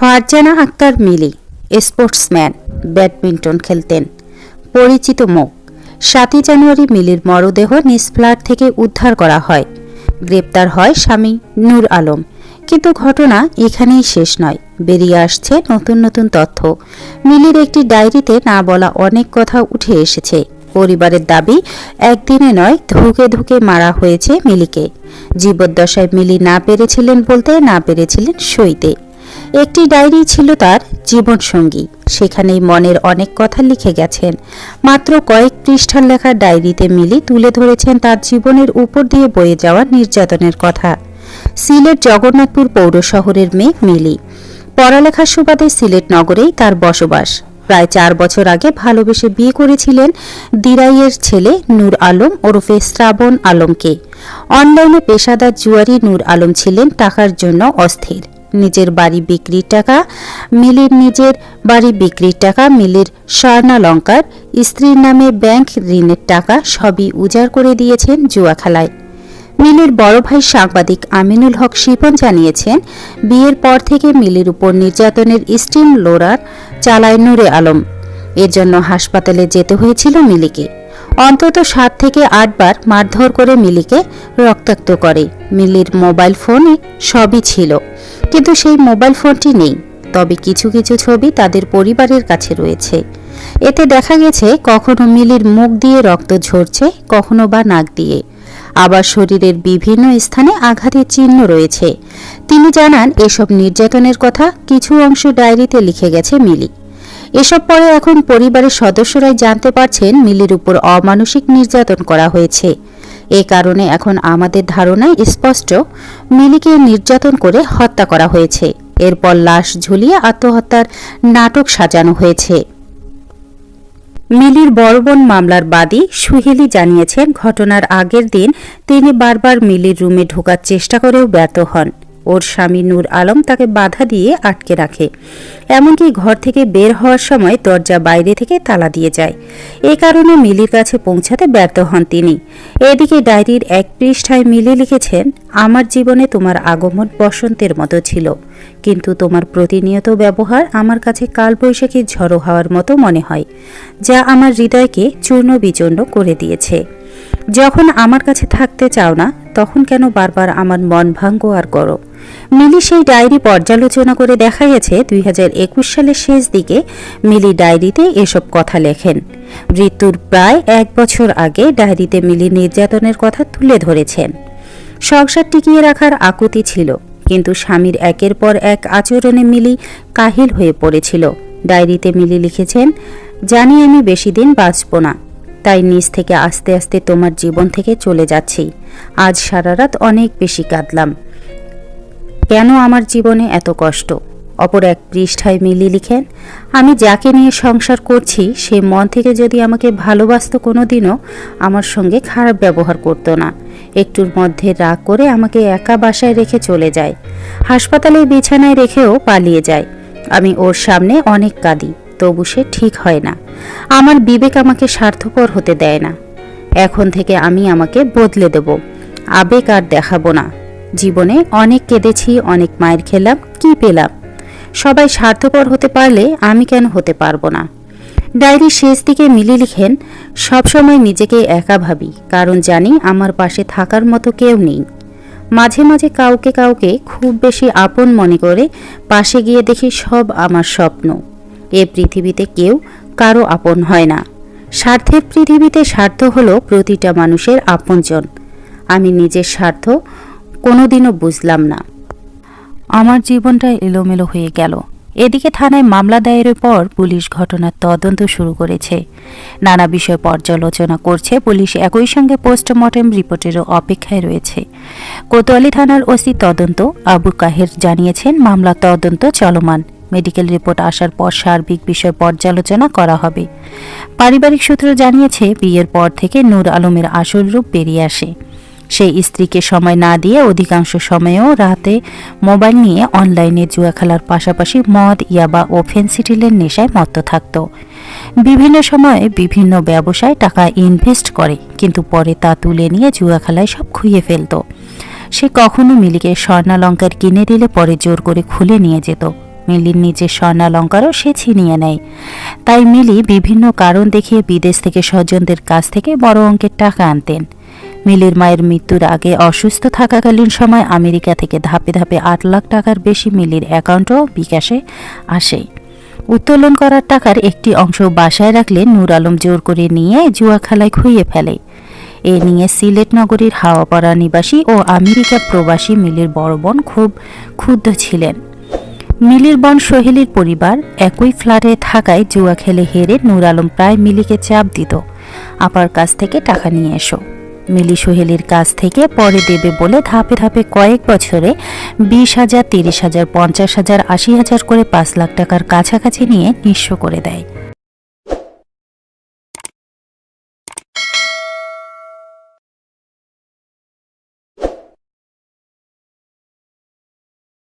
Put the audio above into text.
Farzana Akter Mili, sportsman, badminton খেলতেন। পরিচিত মুখ, সাতই জানুয়ারি মিলির মরদেহ নিজ ফ্ল্যাট থেকে উদ্ধার করা হয়। গ্রেপ্তার হয় স্বামী নূর আলম। কিন্তু ঘটনা এখানেই শেষ নয়। বেরিয়ে আসছে নতুন নতুন তথ্য। মিলির একটি ডায়েরিতে না বলা অনেক কথা উঠে এসেছে। পরিবারের দাবি, একদিনে নয়, ধুকে ধুকে মারা হয়েছে মিলিকে। জীবদ্দশায় মিলি না পেরেছিলেন বলতে না পেরেছিলেন সইতে। একটি ডায়েরি ছিল তার জীবনসঙ্গী। সেখানেই মনের অনেক কথা লিখে গেছেন। মাত্র কয়েক পৃষ্ঠার লেখা ডায়েরিতে মিলি তুলে ধরেছেন তার জীবনের উপর দিয়ে বয়ে যাওয়া নির্যাতনের কথা। সিলেট জগন্নাথপুর পৌর শহরের মেয়ে মিলি। পড়ালেখার সুবাদে সিলেট নগরেই তার বসবাস। প্রায় চার বছর আগে ভালোবেসে বিয়ে করেছিলেন দিরাইয়ের ছেলে নূর আলম ওরফে শ্রাবণ আলমকে। অনলাইনে পেশাদার জুয়ারি নূর আলম ছিলেন টাকার জন্য অস্থির। নিজের বাড়ি বিক্রির টাকা, মিলির নিজের বাড়ি বিক্রির টাকা, মিলির স্বর্ণালঙ্কার, স্ত্রীর নামে ব্যাংক ঋণের টাকা সবই উজাড় করে দিয়েছেন জুয়া খেলায় মিলির বড় ভাই সাংবাদিক আমিনুল হক শিপন জানিয়েছেন, বিয়ের পর থেকে মিলির উপর নির্যাতনের স্টিম লোরার চালায় নূরে আলম। এর জন্য হাসপাতালে যেতে হয়েছিল মিলিকে। অন্তত সাত থেকে আটবার মারধর করে মিলিকে রক্তাক্ত করে। মিলির মোবাইল ফোনে সবই ছিল। কিন্তু সেই মোবাইল ফোনটি নেই, তবে কিছু কিছু ছবি তাদের পরিবারের কাছে রয়েছে। এতে দেখা গেছে, কখনো মিলির মুখ দিয়ে রক্ত ঝরছে, কখনো বা নাক দিয়ে। আবার শরীরের বিভিন্ন স্থানে আঘাতের চিহ্ন রয়েছে। তিনি জানান, এসব নির্যাতনের কথা কিছু অংশ ডায়েরিতে লিখে গেছে মিলি। এসব পরে এখন পরিবারের সদস্যরাই জানতে পারছেন মিলির উপর অমানসিক নির্যাতন করা হয়েছে। এ কারণে এখন আমাদের ধারণায় স্পষ্ট, মিলিকে নির্যাতন করে হত্যা করা হয়েছে। এরপর লাশ ঝুলিয়ে আত্মহত্যার নাটক সাজানো হয়েছে। মিলির বড়বন মামলার বাদী সুহেলি জানিয়েছেন, ঘটনার আগের দিন তিনি বারবার মিলির রুমে ঢোকার চেষ্টা করেও ব্যর্থ হন। ওর স্বামী নূর আলম তাকে বাধা দিয়ে আটকে রাখে। এমনকি ঘর থেকে বের হওয়ার সময় দরজা বাইরে থেকে তালা দিয়ে যায়। এ কারণে মিলির কাছে পৌঁছাতে ব্যর্থ হন তিনি। এদিকে ডায়েরির এক পৃষ্ঠায় মিলি লিখেছেন, আমার জীবনে তোমার আগমন বসন্তের মতো ছিল। কিন্তু তোমার প্রতিনিয়ত ব্যবহার আমার কাছে কালবৈশাখী ঝড়ো হওয়ার মতো মনে হয়, যা আমার হৃদয়কে চূর্ণ বিচূর্ণ করে দিয়েছে। যখন আমার কাছে থাকতে চাও না, তখন কেন বারবার আমার মন ভাঙ্গ আর করো মিলি সেই ডায়েরি পর্যালোচনা করে দেখা গেছে দুই হাজার একুশ সালের শেষ দিকে মিলি ডায়েরিতে এসব কথা লেখেন। মৃত্যুর প্রায় এক বছর আগে ডায়েরিতে মিলি নির্যাতনের কথা তুলে ধরেছেন। সংসার টিকিয়ে রাখার আকুতি ছিল, কিন্তু স্বামীর একের পর এক আচরণে মিলি কাহিল হয়ে পড়েছিল। ডায়েরিতে মিলি লিখেছেন, জানি আমি বেশি দিন বাঁচব না, তাই নিজ থেকে আস্তে আস্তে তোমার জীবন থেকে চলে যাচ্ছি। আজ সারা রাত অনেক বেশি কাঁদলাম। কেন আমার জীবনে এত কষ্ট? অপর এক পৃষ্ঠায় মিলি লিখেন, আমি যাকে নিয়ে সংসার করছি, সে মন থেকে যদি আমাকে ভালোবাসত কোনো দিনও আমার সঙ্গে খারাপ ব্যবহার করতো না। একটুর মধ্যে রাগ করে আমাকে একা বাসায় রেখে চলে যায়। হাসপাতালের বিছানায় রেখেও পালিয়ে যায়। আমি ওর সামনে অনেক কাঁদি, তবু সে ঠিক হয় না। আমার বিবেক আমাকে স্বার্থপর হতে দেয় না। এখন থেকে আমি আমাকে বদলে দেব। আবেগ আর দেখাবো না। জীবনে অনেক কেঁদেছি, অনেক মায়ের খেলাম, কি পেলাম? সবাই স্বার্থপর হতে পারলে আমি কেন হতে পারব না? ডায়েরির শেষ দিকে মিলি লিখেন, সবসময় নিজেকে একা ভাবি, কারণ জানি আমার পাশে থাকার মতো কেউ নেই। মাঝে মাঝে কাউকে কাউকে খুব বেশি আপন মনে করে পাশে গিয়ে দেখি সব আমার স্বপ্ন। এ পৃথিবীতে কেউ কারও আপন হয় না। স্বার্থের পৃথিবীতে স্বার্থ হলো প্রতিটা মানুষের আপনজন। আমি নিজের স্বার্থ কোনোদিনও বুঝলাম না। আমার জীবনটা এলোমেলো হয়ে গেল। এদিকে থানায় মামলা দায়েরের পর পুলিশ ঘটনার তদন্ত শুরু করেছে। নানা বিষয় পর্যালোচনা করছে পুলিশ একই সঙ্গে পোস্টমর্টেম রিপোর্টেরও অপেক্ষায় রয়েছে। কোতোয়ালি থানার ওসি তদন্ত, আবু কাহের জানিয়েছেন মামলা তদন্ত চলমান। মেডিকেল রিপোর্ট আসার পর সার্বিক বিষয় পর্যালোচনা করা হবে। পারিবারিক সূত্র জানিয়েছে, বিয়ের পর থেকে নূর আলমের আসল রূপ বেরিয়ে আসে। সেই স্ত্রীকে সময় না দিয়ে অধিকাংশ সময়েও রাতে মোবাইল নিয়ে অনলাইনে জুয়া খেলার পাশাপাশি মদ, ইয়াবা ও ফেন্সিটিলের নেশায় মত্ত থাকত। বিভিন্ন সময়ে বিভিন্ন ব্যবসায় টাকা ইনভেস্ট করে, কিন্তু পরে তা তুলে নিয়ে জুয়া খেলায় সব খুইয়ে ফেলত। সে কখনো মিলিকে স্বর্ণালঙ্কার কিনে দিলে পরে জোর করে খুলে নিয়ে যেত। মিলির নিজের স্বর্ণালঙ্কারও সে ছিনিয়ে নেয়। তাই মিলি বিভিন্ন কারণ দেখিয়ে বিদেশ থেকে স্বজনদের কাছ থেকে বড় অঙ্কের টাকা আনতেন। মিলির মায়ের মৃত্যুর আগে অসুস্থ থাকাকালীন সময় আমেরিকা থেকে ধাপে ধাপে আট লাখ টাকার বেশি মিলির অ্যাকাউন্টও বিকাশে আসে। উত্তোলন করার টাকার একটি অংশ বাসায় রাখলে নূর আলম জোর করে নিয়ে জুয়া খেলায় খুইয়ে ফেলে। এ নিয়ে সিলেট নগরীর হাওয়াপাড়া নিবাসী ও আমেরিকা প্রবাসী মিলির বড় বোন খুব ক্ষুব্ধ ছিলেন। মিলির বোন সোহেলির পরিবার একই ফ্ল্যাটে থাকায় জুয়া খেলে হেরে নূর আলম প্রায় মিলিকে চাপ দিত। আপার কাছ থেকে টাকা নিয়ে এসো। মিলি সোহেলির কাছ থেকে পরে দেবে বলে ধাপে ধাপে কয়েক বছরে বিশ হাজার, তিরিশ হাজার, পঞ্চাশ হাজার, আশি হাজার করে পাঁচ লাখ টাকার কাছাকাছি নিয়ে নিঃস্ব করে দেয়।